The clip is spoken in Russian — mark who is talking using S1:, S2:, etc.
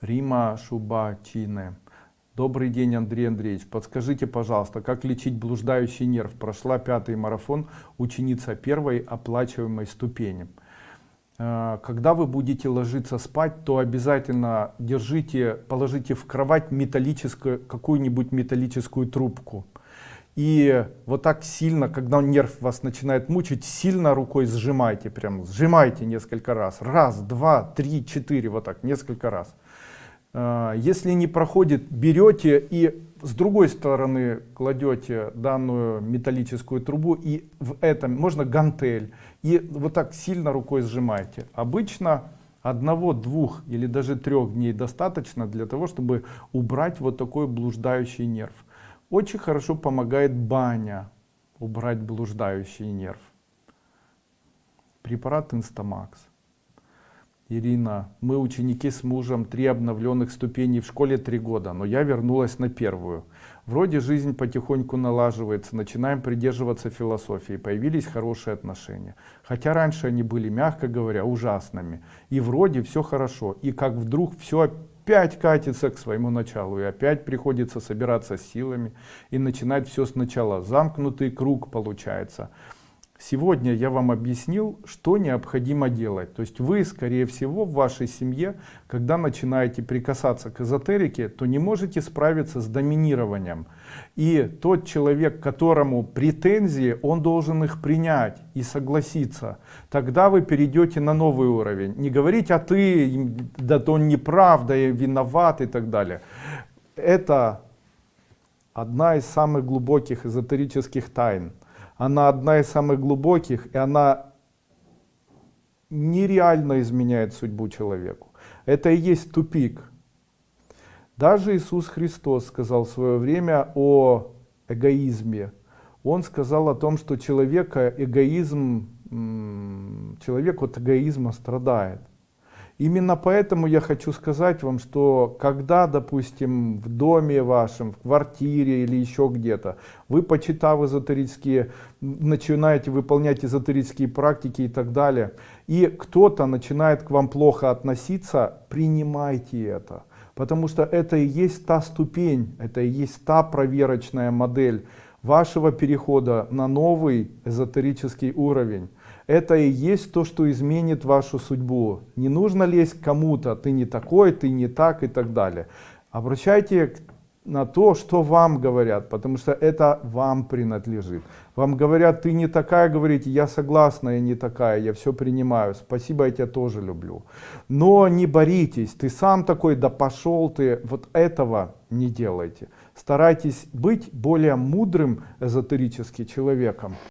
S1: Рима Шубачине. Добрый день, Андрей Андреевич. Подскажите, пожалуйста, как лечить блуждающий нерв? Прошла пятый марафон, ученица первой оплачиваемой ступени. Э, когда вы будете ложиться спать, то обязательно держите, положите в кровать металлическую, какую-нибудь металлическую трубку. И вот так сильно, когда нерв вас начинает мучить, сильно рукой сжимайте, прям сжимайте несколько раз. Раз, два, три, четыре, вот так, несколько раз. А, если не проходит, берете и с другой стороны кладете данную металлическую трубу и в этом можно гантель и вот так сильно рукой сжимаете. Обычно одного, двух или даже трех дней достаточно для того, чтобы убрать вот такой блуждающий нерв. Очень хорошо помогает баня убрать блуждающий нерв. Препарат Инстамакс. Ирина, мы ученики с мужем, три обновленных ступеней в школе три года, но я вернулась на первую. Вроде жизнь потихоньку налаживается, начинаем придерживаться философии, появились хорошие отношения. Хотя раньше они были, мягко говоря, ужасными. И вроде все хорошо, и как вдруг все опять катится к своему началу, и опять приходится собираться силами и начинать все сначала. Замкнутый круг получается. Сегодня я вам объяснил, что необходимо делать. То есть вы, скорее всего, в вашей семье, когда начинаете прикасаться к эзотерике, то не можете справиться с доминированием. И тот человек, которому претензии, он должен их принять и согласиться. Тогда вы перейдете на новый уровень. Не говорить, а ты, да то он неправ, да я виноват и так далее. Это одна из самых глубоких эзотерических тайн она одна из самых глубоких, и она нереально изменяет судьбу человеку. Это и есть тупик. Даже Иисус Христос сказал в свое время о эгоизме. Он сказал о том, что человека эгоизм, человек от эгоизма страдает. Именно поэтому я хочу сказать вам, что когда, допустим, в доме вашем, в квартире или еще где-то, вы, почитав эзотерические, начинаете выполнять эзотерические практики и так далее, и кто-то начинает к вам плохо относиться, принимайте это. Потому что это и есть та ступень, это и есть та проверочная модель вашего перехода на новый эзотерический уровень это и есть то, что изменит вашу судьбу. Не нужно лезть к кому-то, ты не такой, ты не так и так далее. Обращайте на то, что вам говорят, потому что это вам принадлежит. Вам говорят, ты не такая, говорите, я согласна, я не такая, я все принимаю, спасибо, я тебя тоже люблю. Но не боритесь, ты сам такой, да пошел ты, вот этого не делайте. Старайтесь быть более мудрым эзотерически человеком.